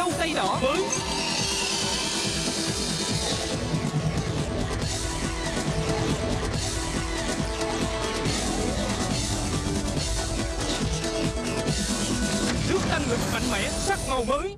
dâu tây đỏ. Mới. Nước tăng lực mạnh mẽ sắc màu mới.